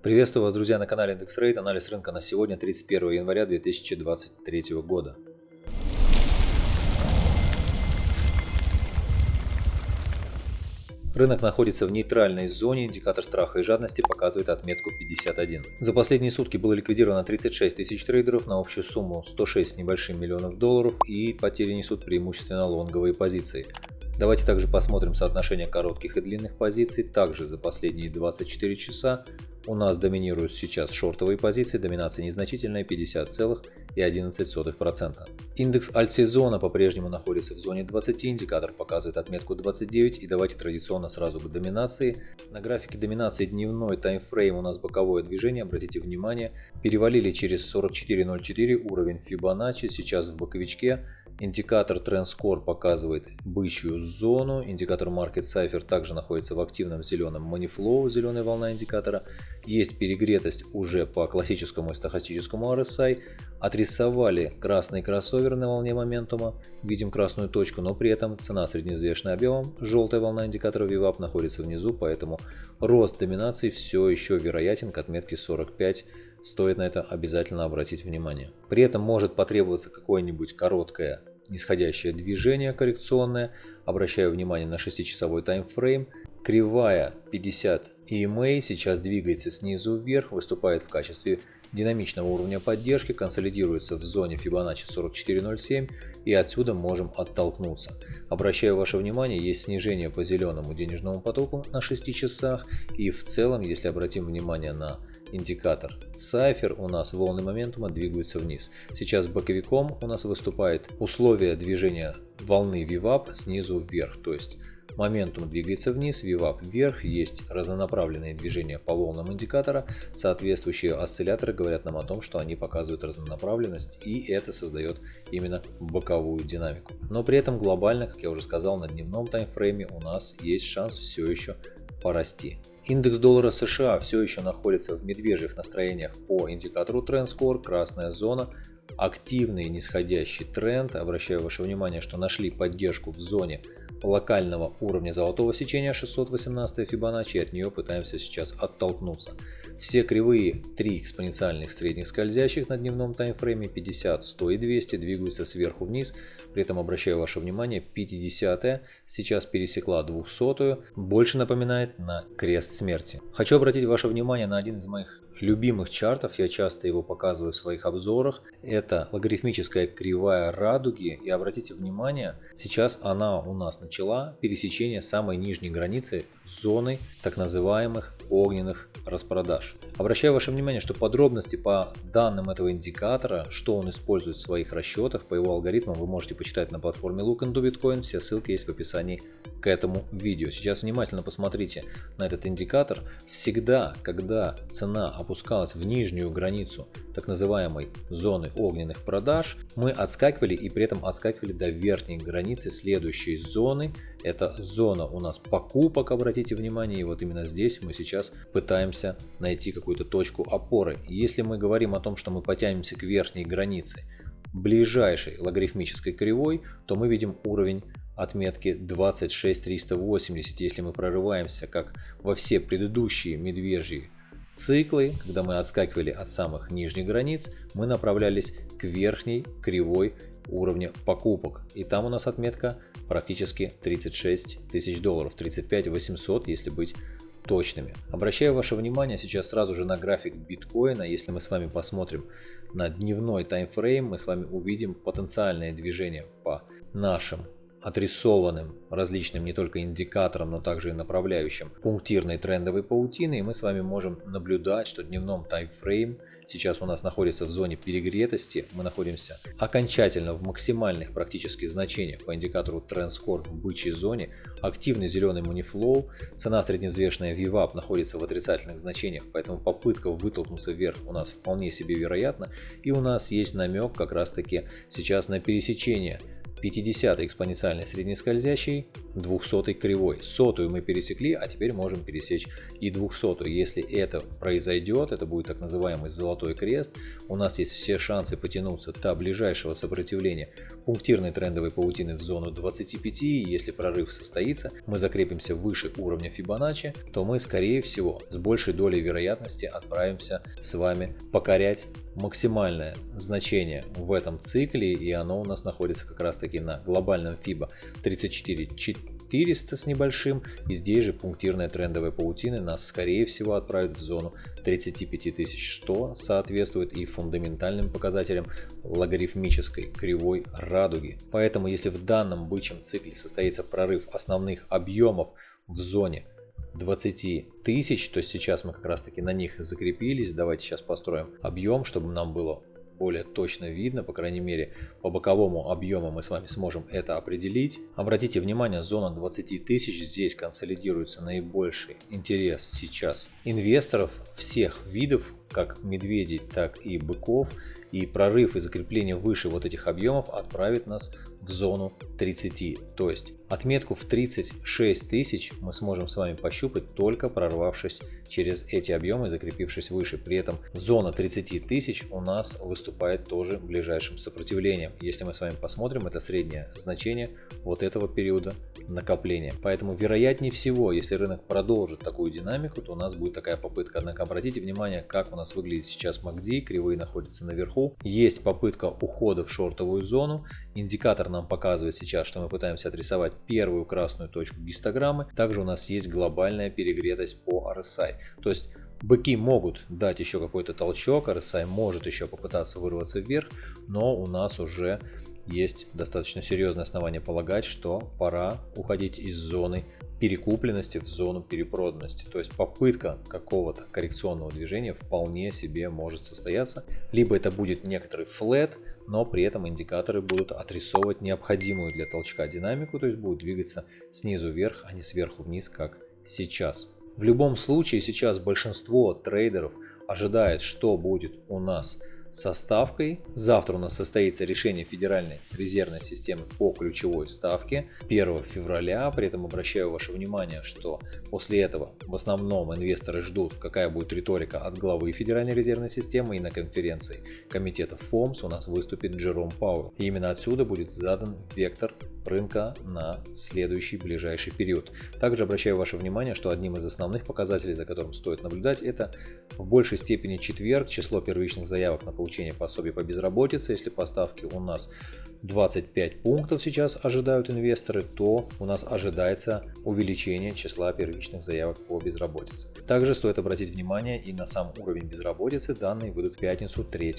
Приветствую вас, друзья, на канале Index Rate. Анализ рынка на сегодня, 31 января 2023 года. Рынок находится в нейтральной зоне, индикатор страха и жадности показывает отметку 51. За последние сутки было ликвидировано 36 тысяч трейдеров на общую сумму 106 небольшим миллионов долларов и потери несут преимущественно лонговые позиции. Давайте также посмотрим соотношение коротких и длинных позиций. Также за последние 24 часа у нас доминируют сейчас шортовые позиции, доминация незначительная 50,11%. Индекс альтсезона по-прежнему находится в зоне 20, индикатор показывает отметку 29 и давайте традиционно сразу к доминации. На графике доминации дневной таймфрейм у нас боковое движение, обратите внимание, перевалили через 44.04 уровень Fibonacci, сейчас в боковичке Индикатор Trend Score показывает бычью зону. Индикатор Market Cipher также находится в активном зеленом Money Flow, зеленая волна индикатора. Есть перегретость уже по классическому и стахастическому RSI. Отрисовали красный кроссовер на волне моментума. Видим красную точку, но при этом цена средневзвешенная объемом. Желтая волна индикатора VWAP находится внизу, поэтому рост доминации все еще вероятен к отметке 45 стоит на это обязательно обратить внимание. При этом может потребоваться какое-нибудь короткое нисходящее движение коррекционное. Обращаю внимание на 6-часовой таймфрейм. Кривая 50 EMA сейчас двигается снизу вверх, выступает в качестве динамичного уровня поддержки, консолидируется в зоне Fibonacci 44.07 и отсюда можем оттолкнуться. Обращаю ваше внимание, есть снижение по зеленому денежному потоку на 6 часах и в целом, если обратим внимание на индикатор Cypher, у нас волны моментума двигаются вниз. Сейчас боковиком у нас выступает условие движения волны VWAP снизу вверх, то есть Моментум двигается вниз, VWAP вверх, есть разнонаправленные движения по волнам индикатора. Соответствующие осцилляторы говорят нам о том, что они показывают разнонаправленность и это создает именно боковую динамику. Но при этом глобально, как я уже сказал, на дневном таймфрейме у нас есть шанс все еще порасти. Индекс доллара США все еще находится в медвежьих настроениях по индикатору Trend Score, красная зона, активный нисходящий тренд. Обращаю ваше внимание, что нашли поддержку в зоне локального уровня золотого сечения 618 Fibonacci от нее пытаемся сейчас оттолкнуться. Все кривые 3 экспоненциальных средних скользящих на дневном таймфрейме 50, 100 и 200 двигаются сверху вниз. При этом обращаю ваше внимание 50 сейчас пересекла 200 больше напоминает на крест смерти. Хочу обратить ваше внимание на один из моих любимых чартов, я часто его показываю в своих обзорах. Это логарифмическая кривая радуги. И обратите внимание, сейчас она у нас начала пересечение самой нижней границы зоны так называемых огненных распродаж. Обращаю ваше внимание, что подробности по данным этого индикатора, что он использует в своих расчетах, по его алгоритмам, вы можете почитать на платформе Look into Bitcoin. Все ссылки есть в описании к этому видео. Сейчас внимательно посмотрите на этот индикатор. Всегда, когда цена опускалась в нижнюю границу так называемой зоны огненных продаж, мы отскакивали и при этом отскакивали до верхней границы следующей зоны. Это зона у нас покупок, обратите внимание, и вот именно здесь мы сейчас пытаемся найти какую-то точку опоры. Если мы говорим о том, что мы потянемся к верхней границе ближайшей логарифмической кривой, то мы видим уровень отметки 26380. Если мы прорываемся, как во все предыдущие медвежьи циклы, когда мы отскакивали от самых нижних границ, мы направлялись к верхней кривой уровня покупок. И там у нас отметка практически 36 тысяч долларов, 35 800, если быть точными. Обращаю ваше внимание сейчас сразу же на график биткоина. Если мы с вами посмотрим на дневной таймфрейм, мы с вами увидим потенциальное движение по нашим отрисованным различным не только индикаторам, но также и направляющим пунктирной трендовой паутины. И мы с вами можем наблюдать, что дневном таймфрейм сейчас у нас находится в зоне перегретости. Мы находимся окончательно в максимальных практически значениях по индикатору Trend Score в бычьей зоне. Активный зеленый манифлоу. Цена средневзвешенная VWAP находится в отрицательных значениях, поэтому попытка вытолкнуться вверх у нас вполне себе вероятна. И у нас есть намек как раз таки сейчас на пересечение 50 экспоненциальный среднескользящий, 200 кривой. Сотую мы пересекли, а теперь можем пересечь и 200. Если это произойдет, это будет так называемый золотой крест, у нас есть все шансы потянуться до ближайшего сопротивления пунктирной трендовой паутины в зону 25. Если прорыв состоится, мы закрепимся выше уровня Фибоначчи, то мы скорее всего с большей долей вероятности отправимся с вами покорять максимальное значение в этом цикле и оно у нас находится как раз таки на глобальном FIBA 34 400 с небольшим и здесь же пунктирная трендовая паутина нас скорее всего отправит в зону 35 тысяч, что соответствует и фундаментальным показателям логарифмической кривой радуги. Поэтому если в данном бычьем цикле состоится прорыв основных объемов в зоне 20 тысяч, то сейчас мы как раз таки на них закрепились. Давайте сейчас построим объем, чтобы нам было более точно видно, по крайней мере по боковому объему мы с вами сможем это определить. Обратите внимание, зона 20 тысяч, здесь консолидируется наибольший интерес сейчас инвесторов всех видов, как медведей, так и быков. И прорыв и закрепление выше вот этих объемов отправит нас в зону 30. То есть отметку в 36 тысяч мы сможем с вами пощупать только прорвавшись через эти объемы, закрепившись выше. При этом зона 30 тысяч у нас выступает тоже ближайшим сопротивлением. Если мы с вами посмотрим, это среднее значение вот этого периода накопления. Поэтому вероятнее всего, если рынок продолжит такую динамику, то у нас будет такая попытка. Однако обратите внимание, как у нас выглядит сейчас MACD, кривые находятся наверху. Есть попытка ухода в шортовую зону. Индикатор нам показывает сейчас, что мы пытаемся отрисовать первую красную точку гистограммы. Также у нас есть глобальная перегретость по RSI. То есть Быки могут дать еще какой-то толчок, RSI может еще попытаться вырваться вверх, но у нас уже есть достаточно серьезное основание полагать, что пора уходить из зоны перекупленности в зону перепроданности. То есть попытка какого-то коррекционного движения вполне себе может состояться. Либо это будет некоторый флет, но при этом индикаторы будут отрисовывать необходимую для толчка динамику, то есть будут двигаться снизу вверх, а не сверху вниз, как сейчас. В любом случае сейчас большинство трейдеров ожидает, что будет у нас со ставкой. Завтра у нас состоится решение Федеральной резервной системы по ключевой ставке 1 февраля. При этом обращаю ваше внимание, что после этого в основном инвесторы ждут, какая будет риторика от главы Федеральной резервной системы и на конференции комитета ФОМС у нас выступит Джером Пауэлл. И именно отсюда будет задан вектор рынка на следующий ближайший период. Также обращаю ваше внимание, что одним из основных показателей, за которым стоит наблюдать, это в большей степени четверг, число первичных заявок на получение пособий по безработице. Если поставки у нас 25 пунктов сейчас ожидают инвесторы, то у нас ожидается увеличение числа первичных заявок по безработице. Также стоит обратить внимание и на сам уровень безработицы, данные выйдут в пятницу 3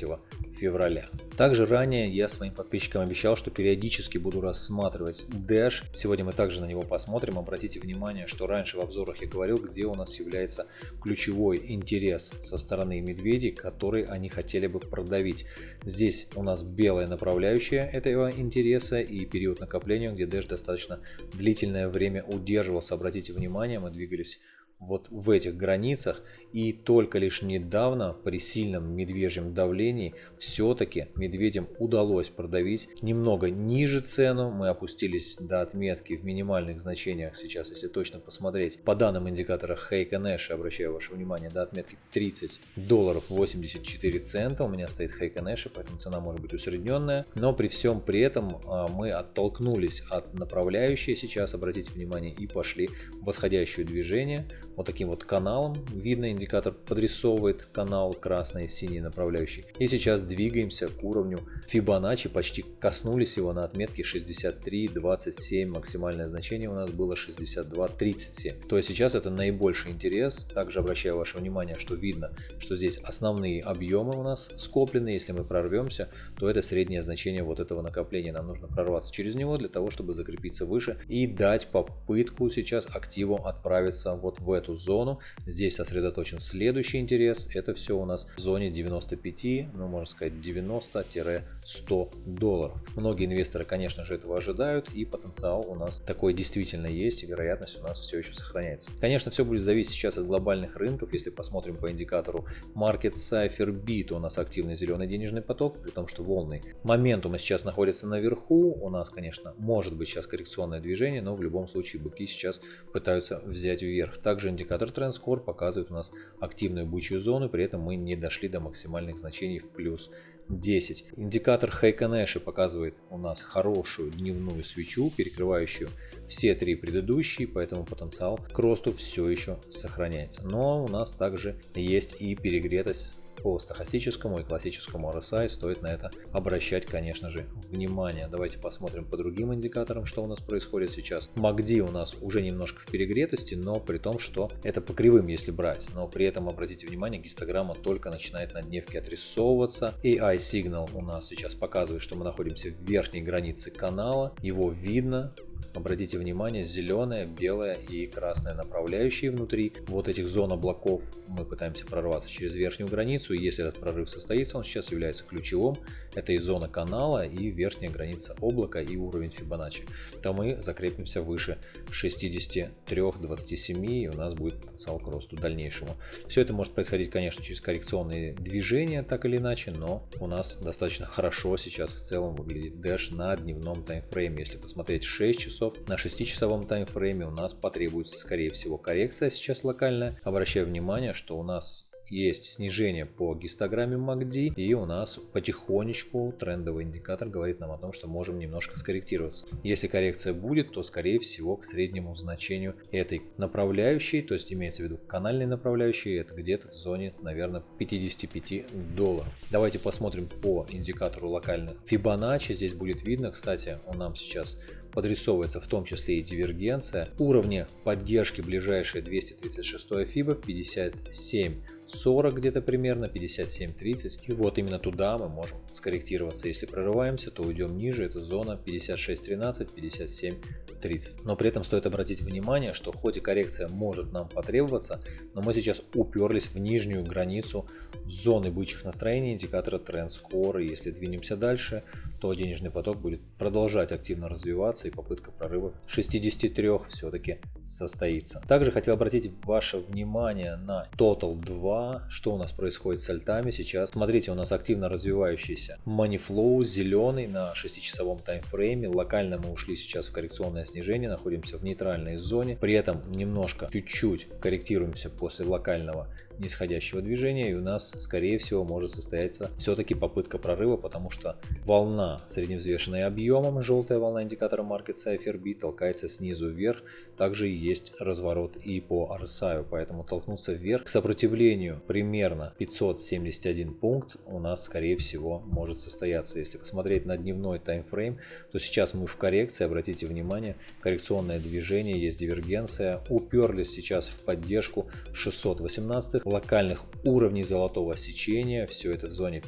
февраля. Также ранее я своим подписчикам обещал, что периодически буду рассматривать Dash. Сегодня мы также на него посмотрим. Обратите внимание, что раньше в обзорах я говорил, где у нас является ключевой интерес со стороны медведей, который они хотели бы продавить. Здесь у нас белая направляющая этого интереса и период накопления, где Dash достаточно длительное время удерживался. Обратите внимание, мы двигались вот в этих границах и только лишь недавно при сильном медвежьем давлении все-таки медведям удалось продавить немного ниже цену. Мы опустились до отметки в минимальных значениях сейчас, если точно посмотреть. По данным индикатора Хейка Нэша, обращаю ваше внимание, до отметки 30 долларов 84 цента. У меня стоит Хейка Нэша, поэтому цена может быть усредненная. Но при всем при этом а, мы оттолкнулись от направляющей сейчас, обратите внимание, и пошли в восходящее движение вот таким вот каналом. Видно, индикатор подрисовывает канал красный и синий направляющий. И сейчас двигаемся к уровню Fibonacci, почти коснулись его на отметке 63.27, максимальное значение у нас было 62.37. То есть сейчас это наибольший интерес. Также обращаю ваше внимание, что видно, что здесь основные объемы у нас скоплены. Если мы прорвемся, то это среднее значение вот этого накопления. Нам нужно прорваться через него для того, чтобы закрепиться выше и дать попытку сейчас активу отправиться вот в эту эту зону. Здесь сосредоточен следующий интерес. Это все у нас в зоне 95, ну можно сказать 90-100 долларов. Многие инвесторы, конечно же, этого ожидают и потенциал у нас такой действительно есть и вероятность у нас все еще сохраняется. Конечно, все будет зависеть сейчас от глобальных рынков. Если посмотрим по индикатору Market Cipher B, то у нас активный зеленый денежный поток, при том, что волны моментума сейчас находятся наверху. У нас, конечно, может быть сейчас коррекционное движение, но в любом случае быки сейчас пытаются взять вверх. Также индикатор TrendScore показывает у нас активную бычью зону, при этом мы не дошли до максимальных значений в плюс 10. Индикатор Heikenэши показывает у нас хорошую дневную свечу, перекрывающую все три предыдущие, поэтому потенциал к росту все еще сохраняется. Но у нас также есть и перегретость по стохастическому и классическому RSI стоит на это обращать, конечно же, внимание. Давайте посмотрим по другим индикаторам, что у нас происходит сейчас. MACD у нас уже немножко в перегретости, но при том, что это по кривым, если брать. Но при этом, обратите внимание, гистограмма только начинает на дневке отрисовываться. AI Signal у нас сейчас показывает, что мы находимся в верхней границе канала. Его видно, Обратите внимание, зеленая, белая и красная направляющие внутри вот этих зон облаков. Мы пытаемся прорваться через верхнюю границу. Если этот прорыв состоится, он сейчас является ключевым. Это и зона канала, и верхняя граница облака, и уровень Фибоначчи. То мы закрепимся выше 63-27, и у нас будет потенциал к росту дальнейшему. Все это может происходить, конечно, через коррекционные движения, так или иначе, но у нас достаточно хорошо сейчас в целом выглядит Dash на дневном таймфрейме. Если посмотреть 6 часов. На 6-часовом таймфрейме у нас потребуется, скорее всего, коррекция сейчас локальная. Обращаю внимание, что у нас есть снижение по гистограмме MACD и у нас потихонечку трендовый индикатор говорит нам о том, что можем немножко скорректироваться. Если коррекция будет, то скорее всего к среднему значению этой направляющей, то есть имеется в виду канальной направляющей, это где-то в зоне, наверное, 55 долларов. Давайте посмотрим по индикатору локально Fibonacci. Здесь будет видно, кстати, он нам сейчас подрисовывается в том числе и дивергенция. Уровни поддержки ближайшие 236 FIBA 57 40 где-то примерно, 57-30. И вот именно туда мы можем скорректироваться. Если прорываемся, то уйдем ниже. Это зона 56-13, 57-30. Но при этом стоит обратить внимание, что хоть и коррекция может нам потребоваться, но мы сейчас уперлись в нижнюю границу зоны бычьих настроений индикатора Score. И если двинемся дальше, то денежный поток будет продолжать активно развиваться и попытка прорыва 63 все-таки состоится. Также хотел обратить ваше внимание на Total 2, что у нас происходит с альтами сейчас. Смотрите, у нас активно развивающийся Money Flow зеленый на 6-часовом таймфрейме. Локально мы ушли сейчас в коррекционное снижение, находимся в нейтральной зоне. При этом немножко, чуть-чуть корректируемся после локального нисходящего движения и у нас скорее всего может состояться все-таки попытка прорыва, потому что волна средневзвешенная объемом, желтая волна индикатора Market Cipher B толкается снизу вверх, также есть разворот и по RSI, поэтому толкнуться вверх к сопротивлению примерно 571 пункт у нас скорее всего может состояться. Если посмотреть на дневной таймфрейм, то сейчас мы в коррекции, обратите внимание, коррекционное движение, есть дивергенция, уперлись сейчас в поддержку 618 локальных уровней золотого сечения, все это в зоне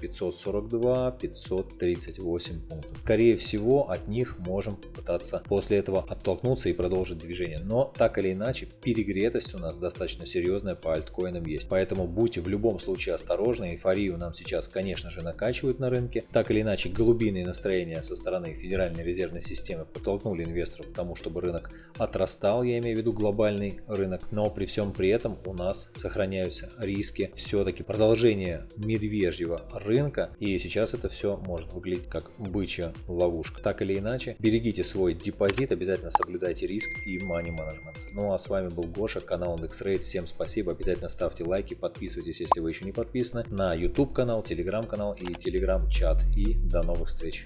542-538 пунктов. Скорее всего от них можем попытаться после этого оттолкнуться и продолжить движение, но так или иначе перегретость у нас достаточно серьезная по альткоинам есть, поэтому будьте в любом случае осторожны, эйфорию нам сейчас конечно же накачивают на рынке, так или иначе голубиные настроения со стороны Федеральной резервной системы подтолкнули инвесторов к тому, чтобы рынок отрастал, я имею в виду глобальный рынок, но при всем при этом у нас сохраняются риски все-таки продолжения медвежьего рынка. И сейчас это все может выглядеть как бычья ловушка. Так или иначе, берегите свой депозит, обязательно соблюдайте риск и money management. Ну а с вами был Гоша, канал IndexRate. Всем спасибо, обязательно ставьте лайки, подписывайтесь, если вы еще не подписаны, на YouTube канал, Telegram канал и Telegram чат. И до новых встреч!